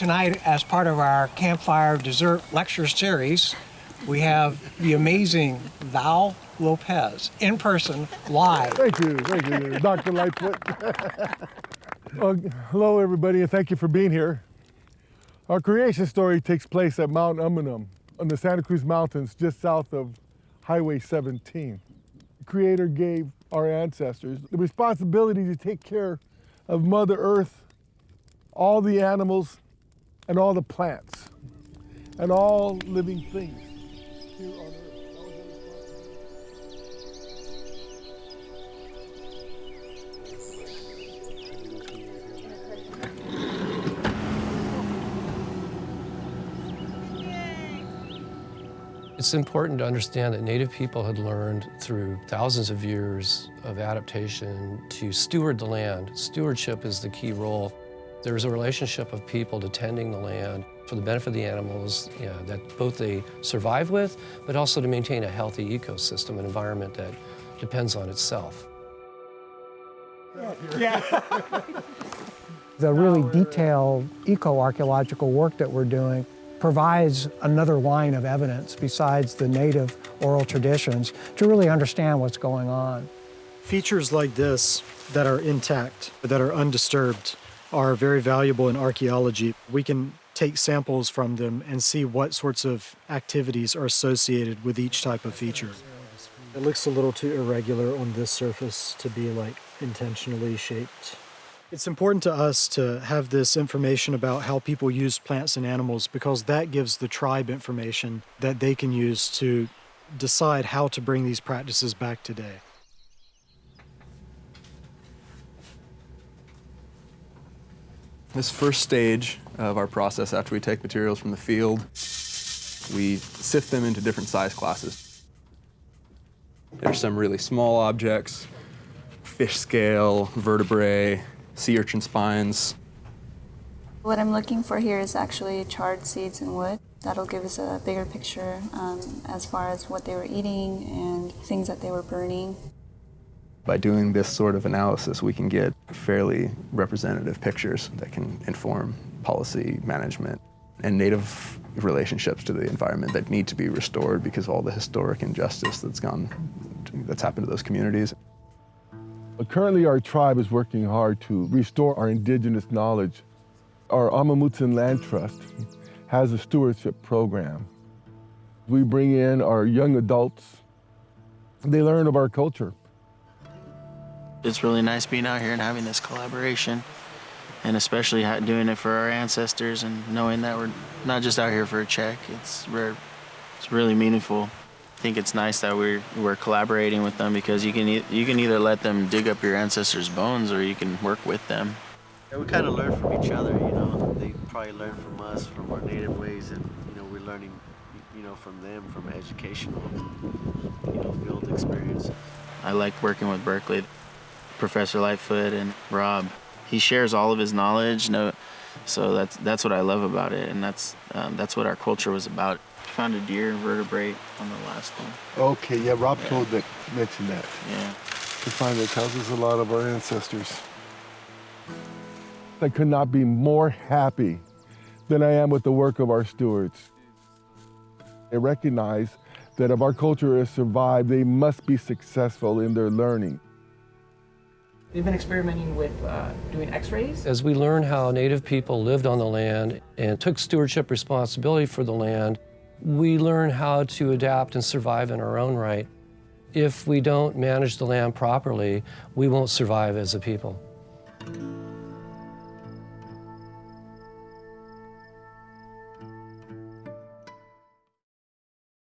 Tonight, as part of our Campfire Dessert Lecture Series, we have the amazing Val Lopez in person, live. Thank you, thank you, Dr. Lightfoot. well, hello, everybody, and thank you for being here. Our creation story takes place at Mount Umunhum on the Santa Cruz Mountains, just south of Highway 17. The Creator gave our ancestors the responsibility to take care of Mother Earth, all the animals, and all the plants, and all living things here on Earth. It's important to understand that Native people had learned through thousands of years of adaptation to steward the land. Stewardship is the key role. There is a relationship of people to tending the land for the benefit of the animals yeah, that both they survive with, but also to maintain a healthy ecosystem, an environment that depends on itself. Yeah. The really detailed eco-archaeological work that we're doing provides another line of evidence besides the native oral traditions to really understand what's going on. Features like this that are intact, that are undisturbed, are very valuable in archaeology. We can take samples from them and see what sorts of activities are associated with each type of feature. It looks a little too irregular on this surface to be like intentionally shaped. It's important to us to have this information about how people use plants and animals because that gives the tribe information that they can use to decide how to bring these practices back today. This first stage of our process after we take materials from the field, we sift them into different size classes. There's some really small objects, fish scale, vertebrae, sea urchin spines. What I'm looking for here is actually charred seeds and wood. That'll give us a bigger picture um, as far as what they were eating and things that they were burning. By doing this sort of analysis, we can get fairly representative pictures that can inform policy management and native relationships to the environment that need to be restored because of all the historic injustice that's gone, that's happened to those communities. Uh, Currently, our tribe is working hard to restore our indigenous knowledge. Our Amah Mutsun Land Trust has a stewardship program. We bring in our young adults. They learn of our culture. It's really nice being out here and having this collaboration, and especially doing it for our ancestors and knowing that we're not just out here for a check. It's re- it's really meaningful. I think it's nice that we're we're collaborating with them because you can e- you can either let them dig up your ancestors' bones or you can work with them. Yeah, we kind of learn from each other, you know. They probably learn from us, from our native ways, and you know, we're learning, you know, from them, from educational, you know, field experience. I like working with Berkeley, Professor Lightfoot and Rob. He shares all of his knowledge, no, so that's that's what I love about it, and that's um, that's what our culture was about. Found a deer vertebrate on the last one. Okay, yeah, Rob told that, mentioned that. Yeah. To find that tells us a lot of our ancestors. I could not be more happy than I am with the work of our stewards. They recognize that if our culture is survived, they must be successful in their learning. We've been experimenting with uh, doing x-rays. As we learn how Native people lived on the land and took stewardship responsibility for the land, we learn how to adapt and survive in our own right. If we don't manage the land properly, we won't survive as a people.